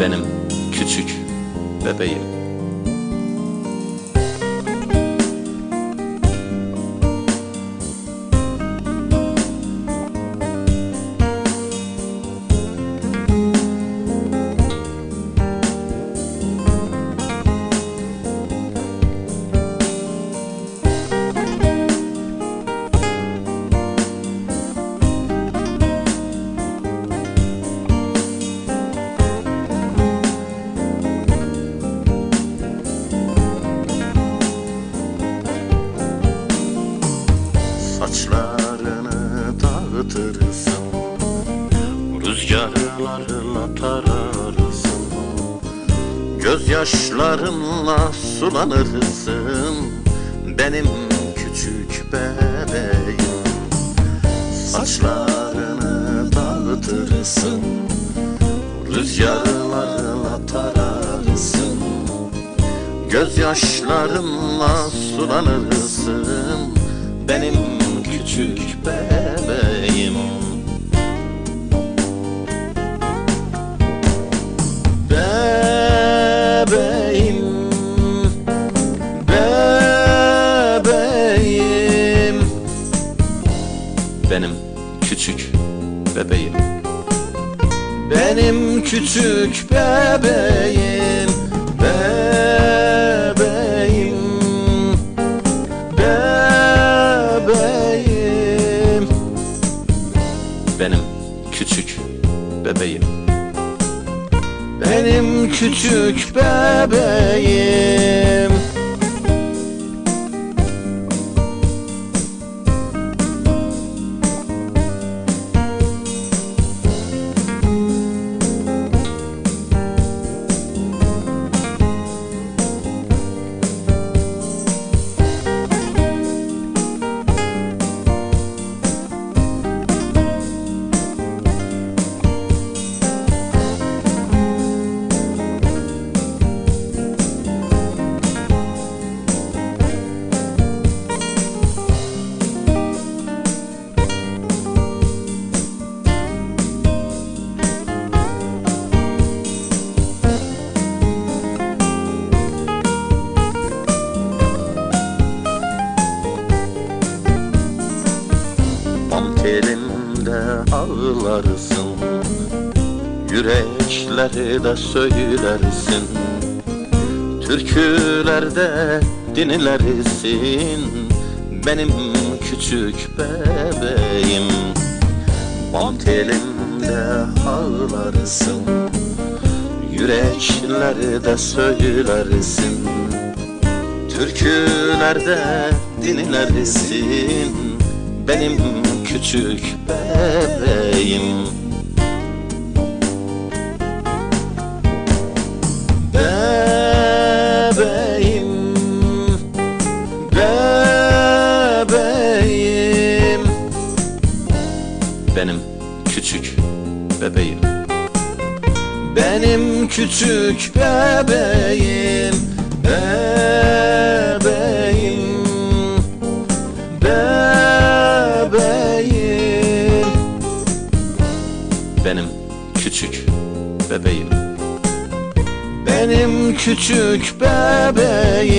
benim küçük bebeğim. Rüzgarlarla tararsın Gözyaşlarınla sulanırsın. Benim küçük bebeğim. Saçlarını dağıtırsın. Rüzgarlarla tararsın Gözyaşlarınla sulanırsın Benim küçük bebeğim. Benim küçük bebeğim Bebeğim Bebeğim. Benim küçük bebeğim. Benim küçük bebeğim ağlarsın. Yürekleri de söylersin. Türkülerde dinlersin Benim küçük bebeğim. Bam telimde ağlarsın. Yürekleri de söylersin. Türkülerde dinlersin Benim küçük bebeğim. Bebeğim Bebeğim. Benim küçük bebeğim. Benim küçük bebeğim. Bebeğim küçük bebeğim.